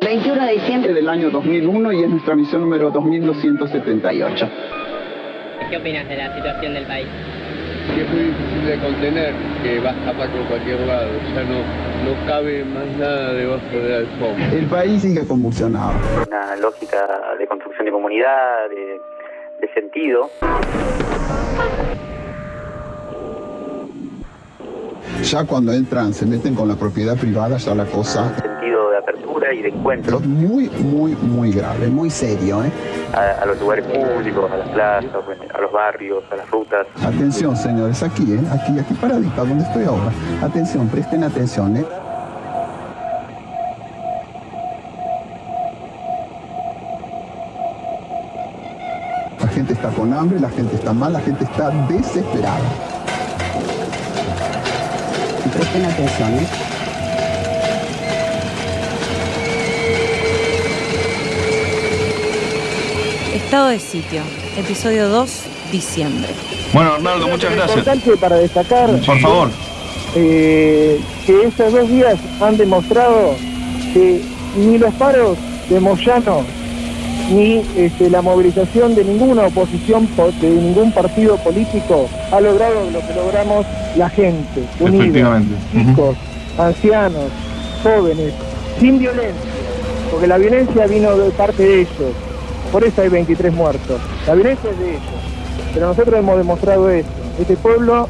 21 de diciembre del año 2001 y es nuestra misión número 2278. ¿Qué opinas de la situación del país? Que es muy difícil de contener, que va a escapar por cualquier lado, ya no, no cabe más nada debajo de la alfombra. El país sigue convulsionado. Una lógica de construcción de comunidad, de, de sentido. Ya cuando entran, se meten con la propiedad privada, ya la cosa de apertura y de encuentro muy, muy, muy grave, muy serio. ¿eh? a, a los lugares públicos, a las plazas, a los barrios, a las rutas. Atención, señores, aquí, ¿eh? aquí, aquí paradita, donde estoy ahora. Atención, presten atención. ¿eh? La gente está con hambre, la gente está mal, la gente está desesperada. Y presten atención, ¿eh? Estado de sitio, episodio 2, diciembre. Bueno, Arnaldo, muchas gracias. importante para destacar Por favor. eh, que estos dos días han demostrado que ni los paros de Moyano ni este, la movilización de ninguna oposición po- de ningún partido político ha logrado lo que logramos la gente, unida, chicos, ancianos, jóvenes, sin violencia, porque la violencia vino de parte de ellos, por eso hay 23 muertos, la violencia es de ellos, pero nosotros hemos demostrado eso, este pueblo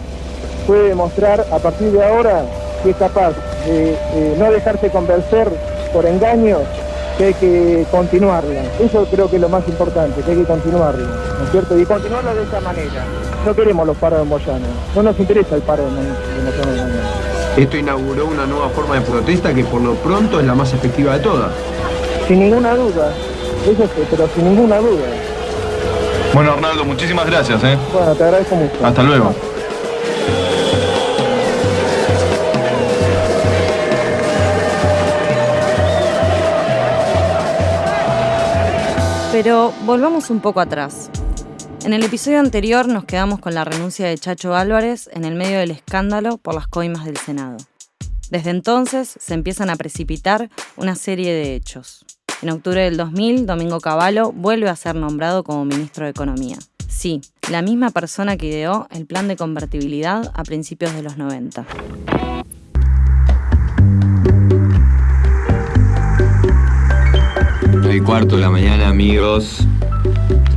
puede demostrar a partir de ahora que es capaz de no dejarse convencer por engaños, que hay que continuarla. Eso creo que es lo más importante, que hay que continuarla, ¿no es cierto? Y continuarla de esa manera. No queremos los paros de Moyano, no nos interesa el paro de Moyano de mañana. Esto inauguró una nueva forma de protesta que por lo pronto es la más efectiva de todas. Sin ninguna duda, eso sí, pero sin ninguna duda. Bueno, Arnaldo, muchísimas gracias, ¿eh? Bueno, te agradezco mucho. Hasta luego. Pero volvamos un poco atrás. En el episodio anterior nos quedamos con la renuncia de Chacho Álvarez en el medio del escándalo por las coimas del Senado. Desde entonces se empiezan a precipitar una serie de hechos. En octubre del 2000, Domingo Cavallo vuelve a ser nombrado como ministro de Economía. Sí, la misma persona que ideó el plan de convertibilidad a principios de los 90. Nueve y cuarto de la mañana, amigos.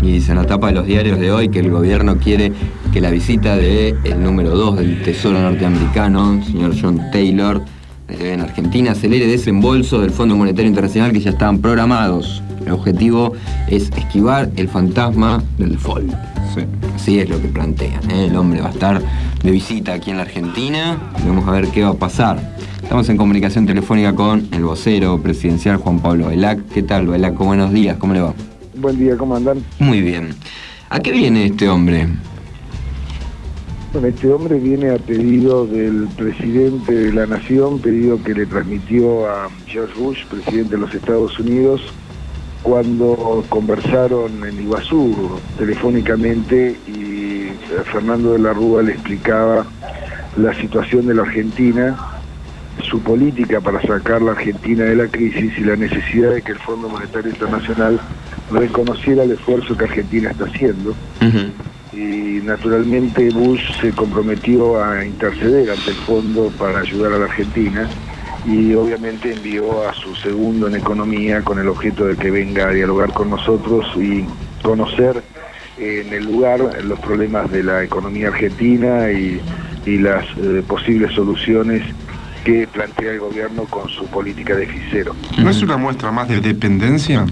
Y dice en la tapa de los diarios de hoy que el gobierno quiere que la visita de el número 2 del Tesoro norteamericano, señor John Taylor, en Argentina acelere desembolso del Fondo Monetario Internacional que ya estaban programados. El objetivo es esquivar el fantasma del default. Sí, así es lo que plantean. ¿eh? El hombre va a estar de visita aquí en la Argentina. Vamos a ver qué va a pasar. Estamos en comunicación telefónica con el vocero presidencial Juan Pablo Velac. ¿Qué tal, Velac? Buenos días, ¿cómo le va? Buen día, ¿cómo andan? Muy bien. ¿A qué viene este hombre? Bueno, este hombre viene a pedido del presidente de la Nación, pedido que le transmitió a George Bush, presidente de los Estados Unidos, cuando conversaron en Iguazú telefónicamente y Fernando de la Rúa le explicaba la situación de la Argentina, su política para sacar la Argentina de la crisis y la necesidad de que el Fondo Monetario Internacional reconociera el esfuerzo que Argentina está haciendo y naturalmente Bush se comprometió a interceder ante el fondo para ayudar a la Argentina y obviamente envió a su segundo en economía con el objeto de que venga a dialogar con nosotros y conocer eh, en el lugar los problemas de la economía argentina y, las eh, posibles soluciones que plantea el gobierno con su política de cero. ¿No es una muestra más de dependencia?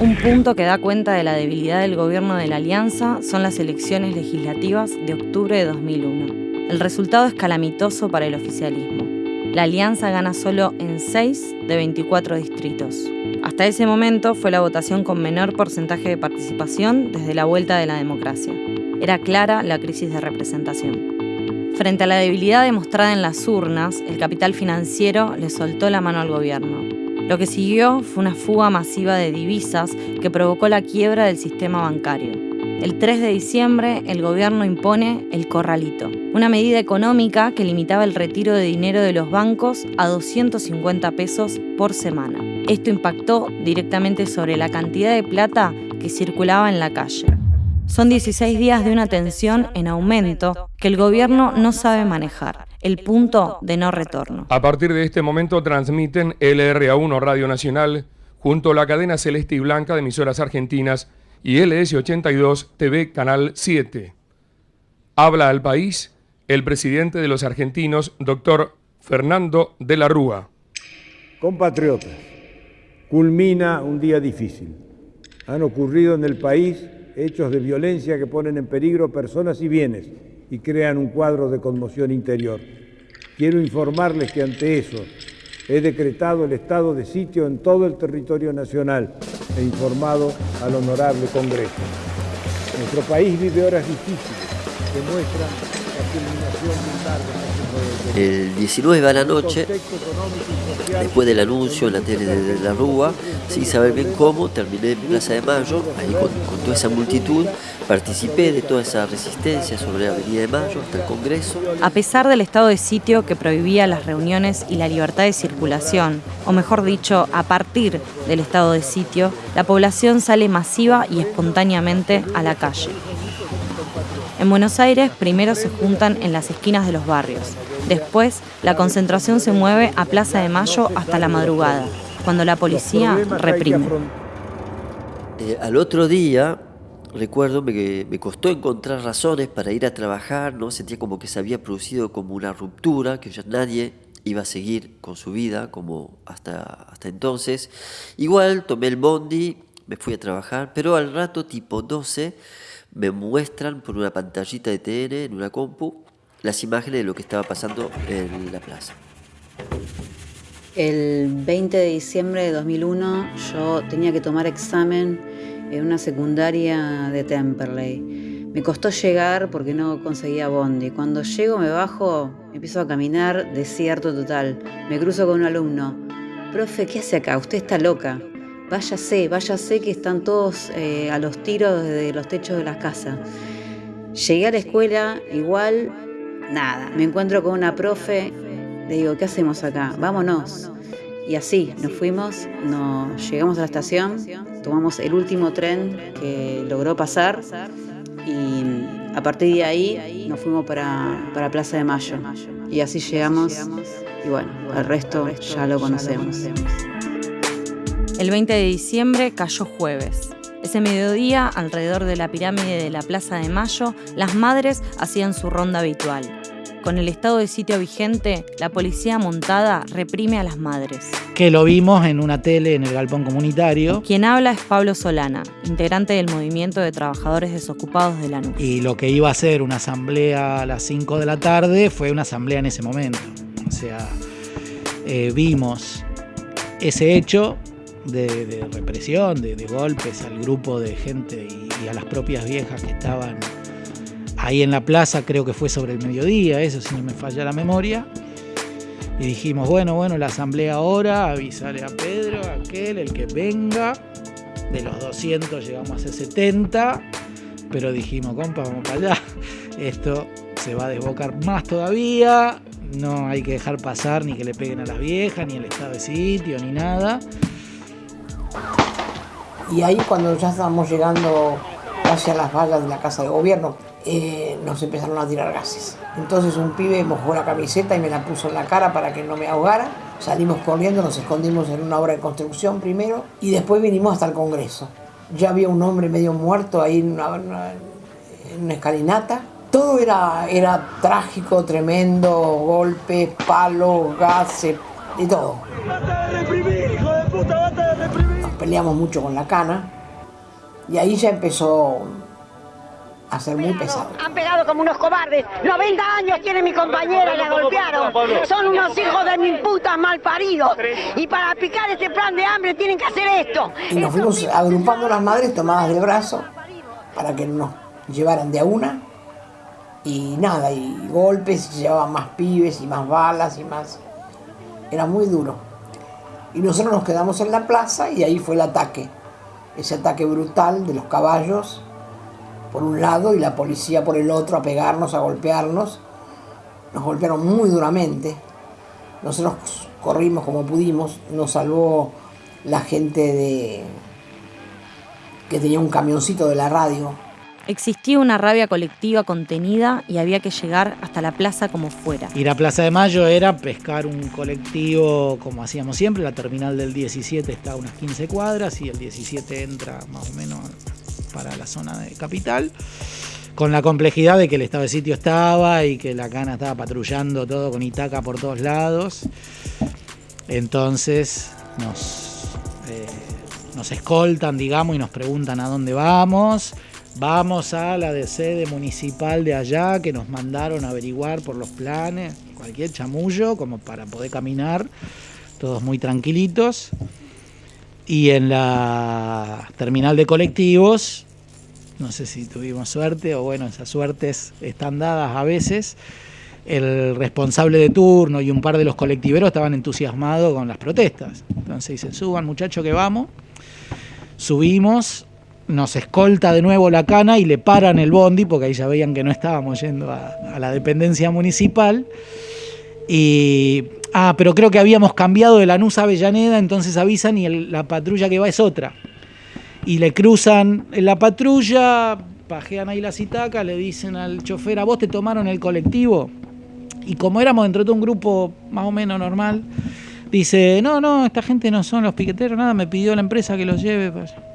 Un punto que da cuenta de la debilidad del gobierno de la Alianza son las elecciones legislativas de octubre de 2001. El resultado es calamitoso para el oficialismo. La Alianza gana solo en 6 de 24 distritos. Hasta ese momento fue la votación con menor porcentaje de participación desde la vuelta de la democracia. Era clara la crisis de representación. Frente a la debilidad demostrada en las urnas, el capital financiero le soltó la mano al gobierno. Lo que siguió fue una fuga masiva de divisas que provocó la quiebra del sistema bancario. El 3 de diciembre, el gobierno impone el corralito, una medida económica que limitaba el retiro de dinero de los bancos a 250 pesos por semana. Esto impactó directamente sobre la cantidad de plata que circulaba en la calle. Son 16 días de una tensión en aumento que el gobierno no sabe manejar, el punto de no retorno. A partir de este momento transmiten LRA1 Radio Nacional junto a la cadena Celeste y Blanca de emisoras argentinas y LS82 TV Canal 7. Habla al país el presidente de los argentinos, doctor Fernando de la Rúa. Compatriotas, culmina un día difícil. Han ocurrido en el país hechos de violencia que ponen en peligro personas y bienes y crean un cuadro de conmoción interior. Quiero informarles que ante eso he decretado el estado de sitio en todo el territorio nacional e informado al honorable Congreso. Nuestro país vive horas difíciles que muestran la culminación de un largo el 19 a la noche, después del anuncio en la tele de la Rúa, sin saber bien cómo, terminé en Plaza de Mayo, ahí con, toda esa multitud, participé de toda esa resistencia sobre la Avenida de Mayo hasta el Congreso. A pesar del estado de sitio que prohibía las reuniones y la libertad de circulación, o mejor dicho, a partir del estado de sitio, la población sale masiva y espontáneamente a la calle. En Buenos Aires primero se juntan en las esquinas de los barrios. Después, la concentración se mueve a Plaza de Mayo hasta la madrugada, cuando la policía reprime. Eh, al otro día, recuerdo que me costó encontrar razones para ir a trabajar, ¿no? Sentía como que se había producido como una ruptura, que ya nadie iba a seguir con su vida como hasta, hasta entonces. Igual tomé el bondi, me fui a trabajar, pero al rato tipo 12 me muestran por una pantallita de TN en una compu las imágenes de lo que estaba pasando en la plaza. El 20 de diciembre de 2001 yo tenía que tomar examen en una secundaria de Temperley. Me costó llegar porque no conseguía bondi. Cuando llego me bajo, empiezo a caminar, desierto total. Me cruzo con un alumno. Profe, ¿qué hace acá? Usted está loca. Váyase, váyase que están todos eh, a los tiros de los techos de las casas. Llegué a la escuela, igual, nada. Me encuentro con una profe, le digo, ¿qué hacemos acá? Vámonos. Y así, nos fuimos, nos llegamos a la estación, tomamos el último tren que logró pasar y a partir de ahí nos fuimos para, para Plaza de Mayo. Y así llegamos y bueno, el resto ya lo conocemos. El 20 de diciembre cayó jueves. Ese mediodía, alrededor de la pirámide de la Plaza de Mayo, las madres hacían su ronda habitual. Con el estado de sitio vigente, la policía montada reprime a las madres. Que lo vimos en una tele en el galpón comunitario. Quien habla es Pablo Solana, integrante del movimiento de trabajadores desocupados de la NUC. Y lo que iba a ser una asamblea a las 5 de la tarde fue una asamblea en ese momento. O sea, eh, vimos ese hecho de, represión, de, golpes al grupo de gente y, a las propias viejas que estaban ahí en la plaza, creo que fue sobre el mediodía, eso si no me falla la memoria. Y dijimos, bueno, bueno, la asamblea ahora, avisarle a Pedro, a aquel, el que venga. De los 200 llegamos a ser 70, pero dijimos, compa, vamos para allá. Esto se va a desbocar más todavía, no hay que dejar pasar ni que le peguen a las viejas, ni el estado de sitio, ni nada. Y ahí cuando ya estábamos llegando hacia las vallas de la casa de gobierno, eh, nos empezaron a tirar gases. Entonces un pibe mojó la camiseta y me la puso en la cara para que no me ahogara. Salimos corriendo, nos escondimos en una obra de construcción primero y después vinimos hasta el Congreso. Ya había un hombre medio muerto ahí en una, escalinata. Todo era, era trágico, tremendo, golpes, palos, gases y todo peleamos mucho con la cana y ahí ya empezó a ser muy pesado. Han pegado como unos cobardes. 90 años tiene mi compañera la golpearon. Son unos hijos de mi puta mal paridos. Y para picar este plan de hambre tienen que hacer esto. Y nos fuimos agrupando las madres tomadas de brazo para que nos llevaran de a una. Y nada, y golpes, y llevaban más pibes y más balas y más... Era muy duro. Y nosotros nos quedamos en la plaza y ahí fue el ataque. Ese ataque brutal de los caballos por un lado y la policía por el otro a pegarnos, a golpearnos. Nos golpearon muy duramente. Nosotros corrimos como pudimos, nos salvó la gente de que tenía un camioncito de la radio. Existía una rabia colectiva contenida y había que llegar hasta la plaza como fuera. Ir a Plaza de Mayo era pescar un colectivo como hacíamos siempre, la terminal del 17 está a unas 15 cuadras y el 17 entra más o menos para la zona de capital, con la complejidad de que el estado de sitio estaba y que la cana estaba patrullando todo con Itaca por todos lados. Entonces nos, eh, nos escoltan, digamos, y nos preguntan a dónde vamos. Vamos a la de sede municipal de allá que nos mandaron a averiguar por los planes, cualquier chamullo, como para poder caminar, todos muy tranquilitos. Y en la terminal de colectivos, no sé si tuvimos suerte o bueno, esas suertes están dadas a veces. El responsable de turno y un par de los colectiveros estaban entusiasmados con las protestas. Entonces dicen, suban muchachos que vamos. Subimos, nos escolta de nuevo la cana y le paran el bondi, porque ahí ya veían que no estábamos yendo a, la dependencia municipal. Y Ah, pero creo que habíamos cambiado de Lanús a Avellaneda, entonces avisan y la patrulla que va es otra. Y le cruzan la patrulla, pajean ahí las itacas, le dicen al chofer, ¿a vos te tomaron el colectivo? Y como éramos dentro de un grupo más o menos normal, dice, no, no, esta gente no son los piqueteros, nada, me pidió la empresa que los lleve para.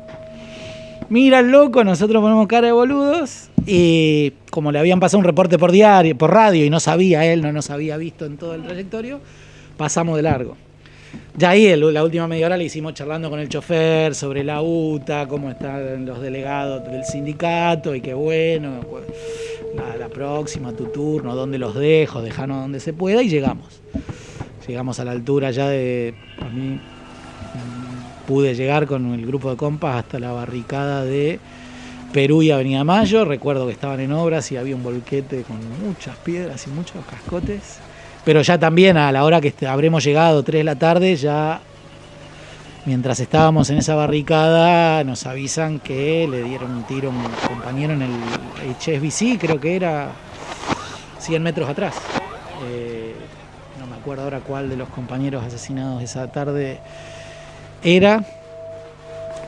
Mira el loco, nosotros ponemos cara de boludos y como le habían pasado un reporte por diario, por radio y no sabía él, no nos había visto en todo el trayectorio, pasamos de largo. Ya ahí la última media hora le hicimos charlando con el chofer sobre la UTA, cómo están los delegados del sindicato y qué bueno, pues, la, la próxima, tu turno, dónde los dejo, dejanos donde se pueda y llegamos. Llegamos a la altura ya de, a mí pude llegar con el grupo de compas hasta la barricada de Perú y Avenida Mayo. Recuerdo que estaban en obras y había un volquete con muchas piedras y muchos cascotes. Pero ya también a la hora que habremos llegado, 3 de la tarde, ya mientras estábamos en esa barricada nos avisan que le dieron un tiro a un compañero en el HSBC, creo que era 100 metros atrás. Eh, no me acuerdo ahora cuál de los compañeros asesinados esa tarde era.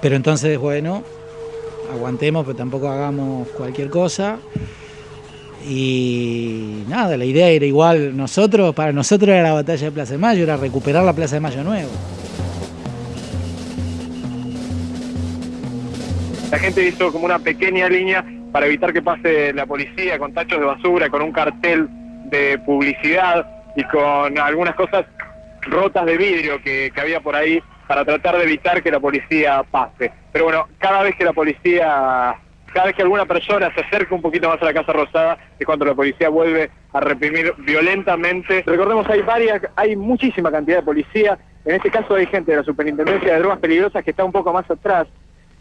Pero entonces, bueno, aguantemos, pero tampoco hagamos cualquier cosa. Y nada, la idea era igual, nosotros, para nosotros era la batalla de Plaza de Mayo, era recuperar la Plaza de Mayo nuevo. La gente hizo como una pequeña línea para evitar que pase la policía con tachos de basura, con un cartel de publicidad y con algunas cosas rotas de vidrio que, que había por ahí para tratar de evitar que la policía pase. Pero bueno, cada vez que la policía, cada vez que alguna persona se acerca un poquito más a la Casa Rosada es cuando la policía vuelve a reprimir violentamente. Recordemos, hay varias, hay muchísima cantidad de policía. En este caso hay gente de la Superintendencia de Drogas Peligrosas que está un poco más atrás,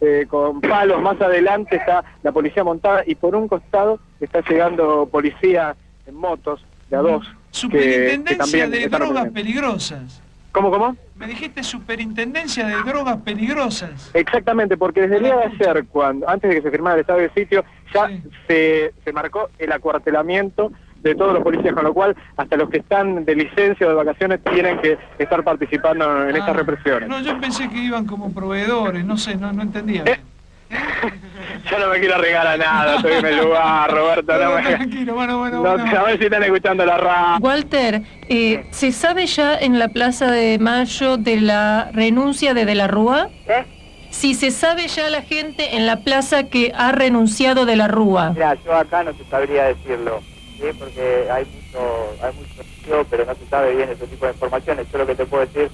eh, con palos más adelante está la policía montada y por un costado está llegando policía en motos de a dos. que- que Superintendencia de drogas peligrosas. ¿Cómo, cómo? Me dijiste superintendencia de drogas peligrosas. Exactamente, porque desde el día de ayer, cuando, antes de que se firmara el estado de sitio, ya se, se marcó el acuartelamiento de todos los policías, con lo cual hasta los que están de licencia o de vacaciones tienen que estar participando en estas Ah, represiones. No, yo pensé que iban como proveedores, no sé, no, no entendía. Eh, Yo no me quiero regalar nada, estoy en el lugar, Roberto, no, me... Tranquilo, bueno, bueno, No, bueno. a ver si están escuchando la radio. Walter, eh, ¿se sabe ya en la Plaza de Mayo de la renuncia de De la Rúa? Si se sabe ya la gente en la plaza que ha renunciado de la Rúa. Mira, yo acá no te sabría decirlo, ¿sí? porque hay mucho, hay mucho pero no se sabe bien ese tipo de informaciones. Yo lo que te puedo decir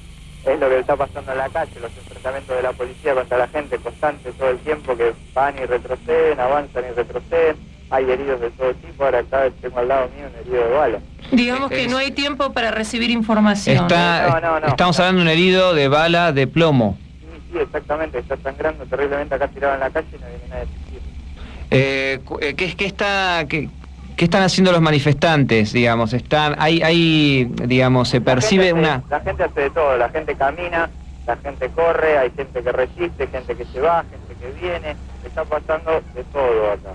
es lo que está pasando en la calle, los enfrentamientos de la policía contra la gente constantes todo el tiempo, que van y retroceden, avanzan y retroceden. Hay heridos de todo tipo, ahora acá tengo al lado mío un herido de bala. Digamos que no hay tiempo para recibir información. No, no, no. Estamos hablando de un herido de bala de plomo. Sí, exactamente, está sangrando terriblemente acá tirado en la calle y no viene nadie. Eh, eh, ¿qué, qué está, qué, qué están haciendo los manifestantes, digamos? Están, hay, hay, digamos, se percibe la una... La gente hace de todo, la gente camina, la gente corre, hay gente que resiste, gente que se va, gente que viene, está pasando de todo acá.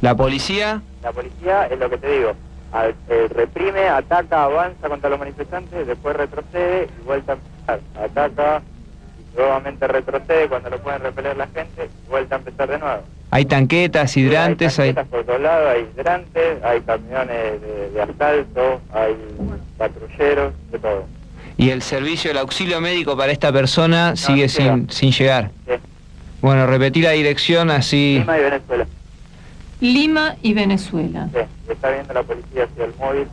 ¿La policía? La policía es lo que te digo, a- eh, reprime, ataca, avanza contra los manifestantes, después retrocede y vuelta a empezar. Ataca y nuevamente retrocede cuando lo pueden repeler la gente y vuelta a empezar de nuevo. Hay tanquetas, hidrantes, hay... tanquetas por todos lados, hay hidrantes, hay camiones de, de asalto, hay patrulleros, de todo. Y el servicio, el auxilio médico para esta persona sigue sin, sin llegar. Sí. Bueno, repetí la dirección así... Lima y Venezuela. Lima y Venezuela. Sí, está viendo la policía hacia el móvil.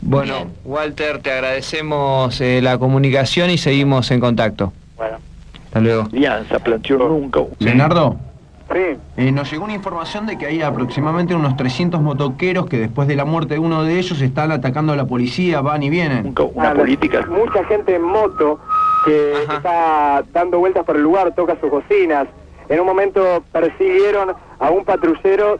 Bueno, Walter, te agradecemos eh, la comunicación y seguimos en contacto. Bueno. Hasta luego. Alianza planteó nunca. Leonardo, Sí. eh, nos llegó una información de que hay aproximadamente unos 300 motoqueros que después de la muerte de uno de ellos están atacando a la policía, van y vienen. Una política. Mucha gente en moto que está dando vueltas por el lugar, toca sus bocinas. En un momento persiguieron a un patrullero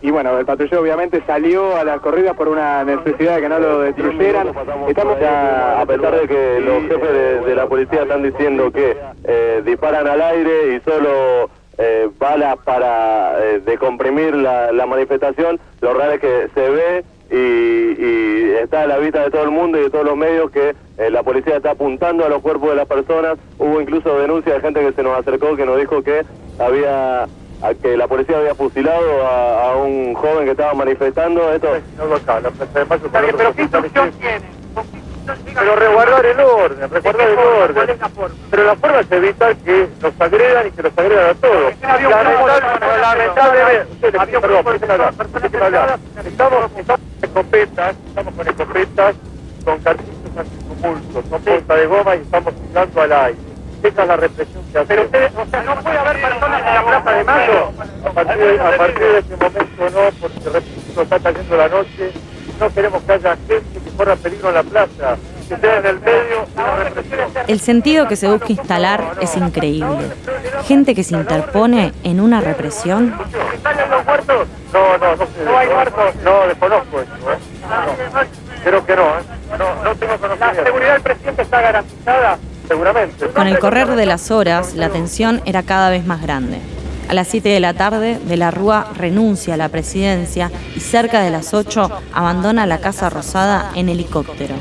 y bueno, el patrullero obviamente salió a la corrida por una necesidad de que no lo destruyeran. Estamos a, a pesar de que los jefes de, de la policía están diciendo que eh, disparan al aire y solo eh, para eh, decomprimir la, manifestación, lo real es que se ve y, y está a la vista de todo el mundo y de todos los medios que eh, la policía está apuntando a los cuerpos de las personas. Hubo incluso denuncias de gente que se nos acercó que nos dijo que había que la policía había fusilado a, un joven que estaba manifestando. Esto Pero ¿qué instrucción tiene? Pero resguardar el orden, resguardar el orden. Pero la forma es evitar que nos agredan y que nos agredan a todos. Lamentable- Lamentablemente. Estamos, con escopetas, estamos con escopetas, con cartuchos antitumultos, con punta de goma y estamos tirando al aire. Esa es la represión que hacemos. Pero ustedes, o sea, no puede haber personas en la Plaza de Mayo. A partir de, a partir de ese momento no, porque repito, está cayendo la noche. No queremos que haya gente corra peligro en la plaza. Que sea en el medio de la represión. El sentido que se busca instalar es increíble. Gente que se interpone en una represión ¿Están los muertos? No, no, no sé. ¿No hay muertos? No, desconozco eso, ¿eh? No. Creo que no, ¿eh? No, no tengo conocimiento. ¿La seguridad del presidente está garantizada? Seguramente. Con el correr de las horas, la tensión era cada vez más grande. A las 7 de la tarde, De la Rúa renuncia a la presidencia y cerca de las 8 abandona la Casa Rosada en helicóptero.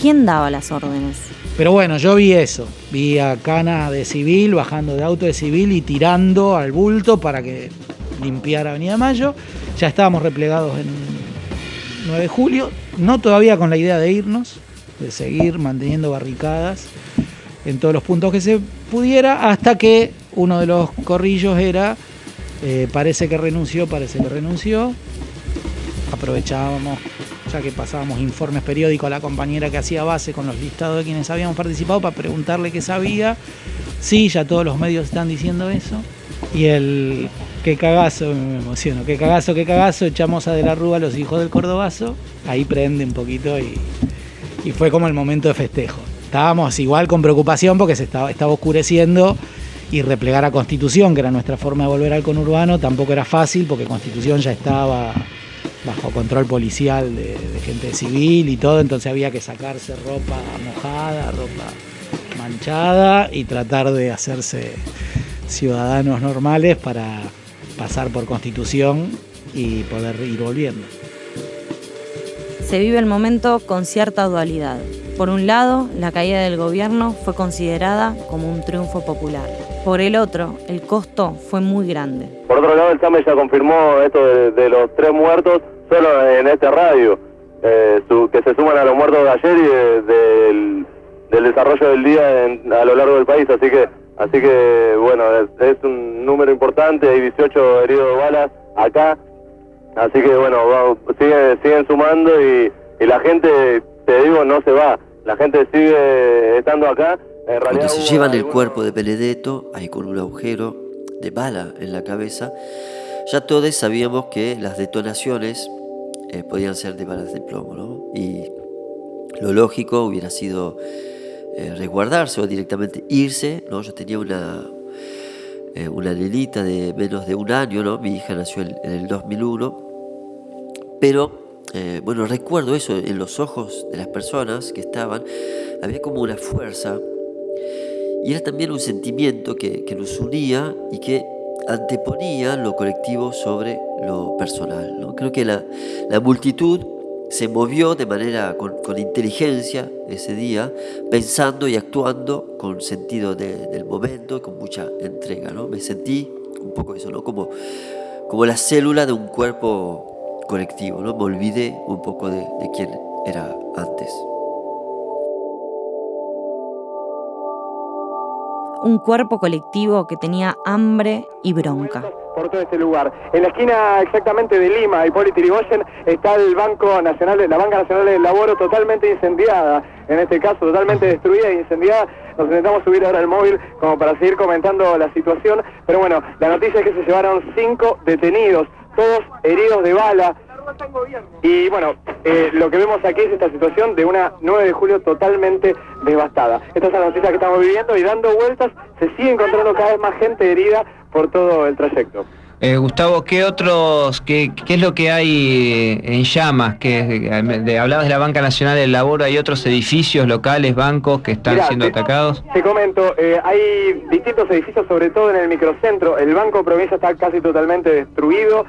¿Quién daba las órdenes? Pero bueno, yo vi eso. Vi a Cana de civil, bajando de auto de civil y tirando al bulto para que limpiara Avenida Mayo. Ya estábamos replegados en 9 de julio. No todavía con la idea de irnos, de seguir manteniendo barricadas en todos los puntos que se pudiera, hasta que uno de los corrillos era, eh, parece que renunció, parece que renunció. Aprovechábamos, ya que pasábamos informes periódicos a la compañera que hacía base con los listados de quienes habíamos participado para preguntarle qué sabía. Sí, ya todos los medios están diciendo eso. Y el qué cagazo, me emociono, qué cagazo, qué cagazo, echamos a De la Rúa a los hijos del Cordobazo. Ahí prende un poquito y, y fue como el momento de festejo. Estábamos igual con preocupación porque se estaba, estaba oscureciendo y replegar a Constitución, que era nuestra forma de volver al conurbano, tampoco era fácil porque Constitución ya estaba bajo control policial de, gente civil y todo, entonces había que sacarse ropa mojada, ropa manchada y tratar de hacerse ciudadanos normales para pasar por Constitución y poder ir volviendo. Se vive el momento con cierta dualidad. Por un lado, la caída del gobierno fue considerada como un triunfo popular. Por el otro, el costo fue muy grande. Por otro lado, el SAME ya confirmó esto de, los tres muertos solo en este radio, eh, su- que se suman a los muertos de ayer y de- del, desarrollo del día en- a lo largo del país. Así que, así que bueno, es, un número importante, hay 18 heridos de balas acá. Así que bueno, va- siguen, siguen sumando y la gente, te digo, no se va. La gente sigue estando acá. Cuando se llevan el cuerpo de Benedetto, ahí con un agujero de bala en la cabeza, ya todos sabíamos que las detonaciones eh, podían ser de balas de plomo, ¿no? Y lo lógico hubiera sido eh, resguardarse o directamente irse, ¿no? Yo tenía una, eh, una nenita de menos de un año, ¿no? Mi hija nació en, en el 2001, pero eh, bueno, recuerdo eso en los ojos de las personas que estaban, había como una fuerza y era también un sentimiento que, que nos unía y que anteponía lo colectivo sobre lo personal. ¿no? Creo que la, la multitud se movió de manera con, con, inteligencia ese día, pensando y actuando con sentido de, del momento, con mucha entrega. ¿no? Me sentí un poco eso, ¿no? como, como la célula de un cuerpo colectivo. ¿no? Me olvidé un poco de, de quién era antes. Un cuerpo colectivo que tenía hambre y bronca por todo este lugar. En la esquina exactamente de Lima, Hipólito Yrigoyen, está el Banco Nacional, la Banca Nacional del Laboro totalmente incendiada, en este caso totalmente destruida e incendiada. Nos intentamos subir ahora al móvil como para seguir comentando la situación, pero bueno, la noticia es que se llevaron cinco detenidos, todos heridos de bala. Y bueno, eh, lo que vemos aquí es esta situación de una 9 de julio totalmente devastada. Esta es la noticia que estamos viviendo y dando vueltas se sigue encontrando cada vez más gente herida por todo el trayecto. Eh, Gustavo, ¿qué otros, qué, qué, es lo que hay en llamas? Que de, hablabas de la Banca Nacional del Laboro, ¿hay otros edificios locales, bancos que están Mirá, siendo te, atacados? Te comento, eh, hay distintos edificios, sobre todo en el microcentro. El Banco Provincia está casi totalmente destruido.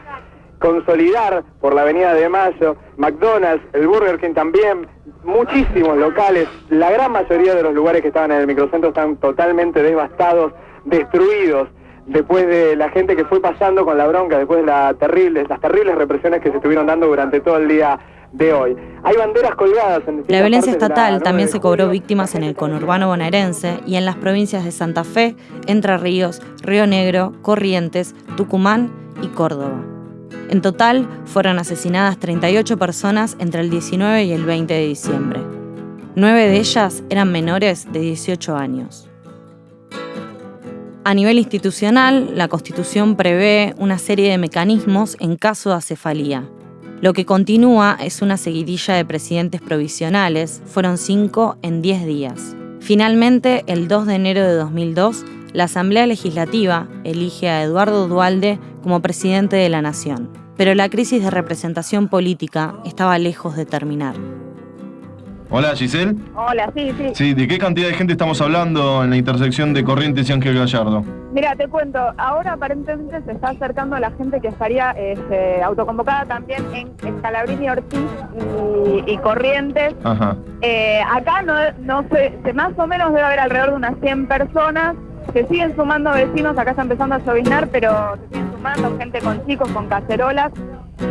Consolidar por la Avenida de Mayo, McDonald's, el Burger King también, muchísimos locales. La gran mayoría de los lugares que estaban en el microcentro están totalmente devastados, destruidos después de la gente que fue pasando con la bronca, después de la terrible, las terribles represiones que se estuvieron dando durante todo el día de hoy. Hay banderas colgadas en La violencia estatal la también se cobró víctimas en el conurbano bonaerense y en las provincias de Santa Fe, Entre Ríos, Río Negro, Corrientes, Tucumán y Córdoba. En total fueron asesinadas 38 personas entre el 19 y el 20 de diciembre. Nueve de ellas eran menores de 18 años. A nivel institucional, la Constitución prevé una serie de mecanismos en caso de acefalía. Lo que continúa es una seguidilla de presidentes provisionales, fueron cinco en diez días. Finalmente, el 2 de enero de 2002, la Asamblea Legislativa elige a Eduardo Dualde como presidente de la Nación. Pero la crisis de representación política estaba lejos de terminar. Hola, Giselle. Hola, sí, sí. Sí, ¿de qué cantidad de gente estamos hablando en la intersección de Corrientes y Ángel Gallardo? Mira, te cuento, ahora aparentemente se está acercando a la gente que estaría este, autoconvocada también en Escalabrini, Ortiz y, y Corrientes. Ajá. Eh, acá no, no sé, más o menos debe haber alrededor de unas 100 personas. Se siguen sumando vecinos, acá está empezando a lloviznar, pero se siguen sumando gente con chicos, con cacerolas.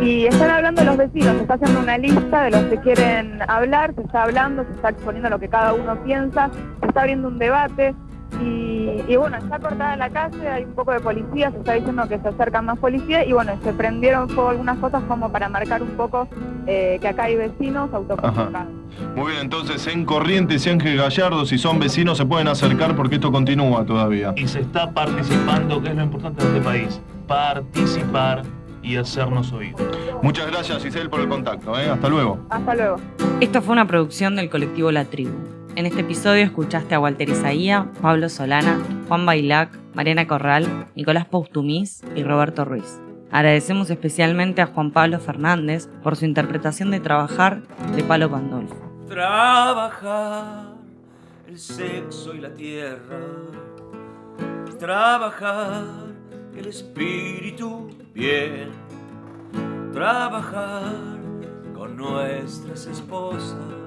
Y están hablando los vecinos, se está haciendo una lista de los que quieren hablar, se está hablando, se está exponiendo lo que cada uno piensa, se está abriendo un debate. Y, y, bueno, está cortada la calle, hay un poco de policía, se está diciendo que se acercan más policías y bueno, se prendieron fuego algunas cosas como para marcar un poco eh, que acá hay vecinos autoconvocados. Muy bien, entonces en Corrientes y Ángel Gallardo, si son vecinos, se pueden acercar porque esto continúa todavía. Y se está participando, que es lo importante de este país, participar y hacernos oír. Muchas gracias, Giselle, por el contacto. ¿eh? Hasta luego. Hasta luego. Esto fue una producción del colectivo La Tribu. En este episodio escuchaste a Walter Isaía, Pablo Solana, Juan Bailac, Mariana Corral, Nicolás Poustumis y Roberto Ruiz. Agradecemos especialmente a Juan Pablo Fernández por su interpretación de Trabajar de Palo Pandolfo. Trabajar el sexo y la tierra. Trabajar el espíritu bien. Trabajar con nuestras esposas.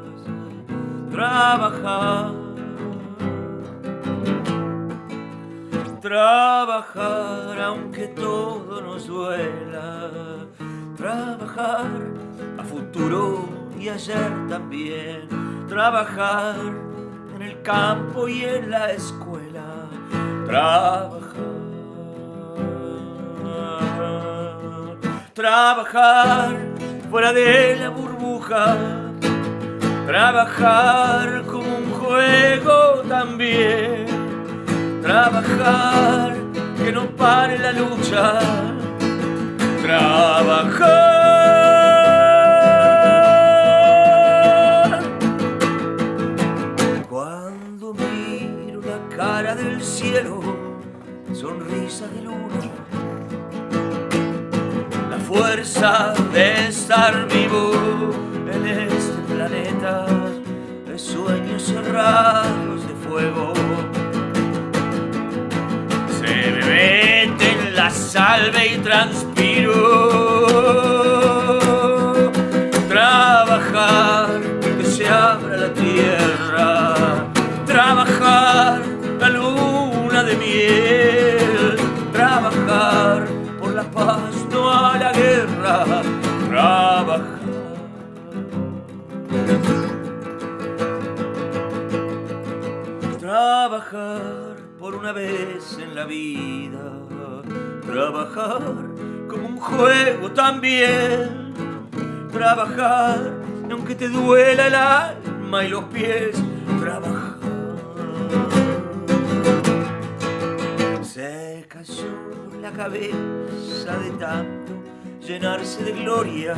Trabajar. Trabajar aunque todo nos duela. Trabajar a futuro y ayer también. Trabajar en el campo y en la escuela. Trabajar. Trabajar fuera de la burbuja. Trabajar como un juego también. Trabajar que no pare la lucha. Trabajar. Cuando miro la cara del cielo, sonrisa de luna. La fuerza de estar vivo y transpiro. Trabajar, que se abra la tierra. Trabajar, la luna de miel. Trabajar por la paz, no a la guerra. Trabajar. Trabajar por una vez en la vida, trabajar como un juego también, trabajar aunque te duela el alma y los pies, trabajar. Se cayó la cabeza de tanto llenarse de gloria,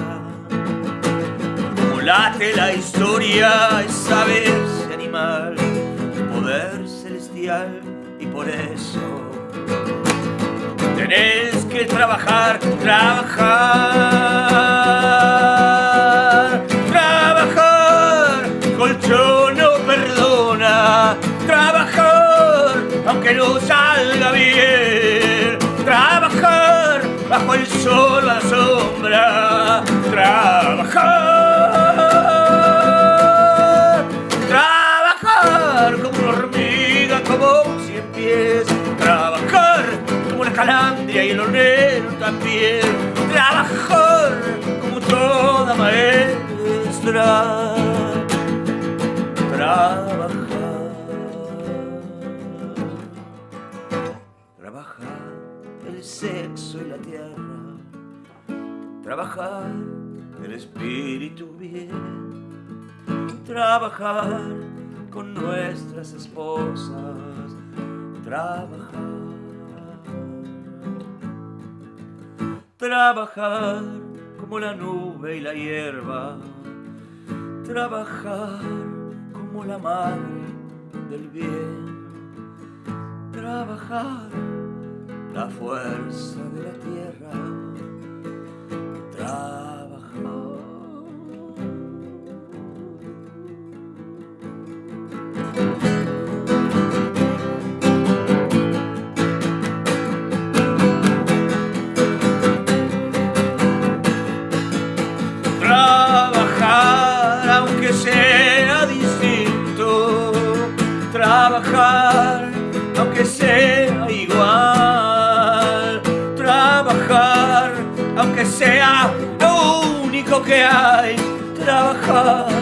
como la historia, esa vez animal poder celestial y por eso tenés que trabajar, trabajar, trabajar, colchón no perdona, trabajar aunque no salga bien, trabajar bajo el sol la sombra, trabajar, trabajar como una hormiga, como cien pies, y el hornero también, trabajar como toda maestra, trabajar, trabajar el sexo y la tierra, trabajar el espíritu bien. Trabajar con nuestras esposas, trabajar, trabajar como la nube y la hierba, trabajar como la madre del bien, trabajar la fuerza de la tierra, trabajar. Trabajar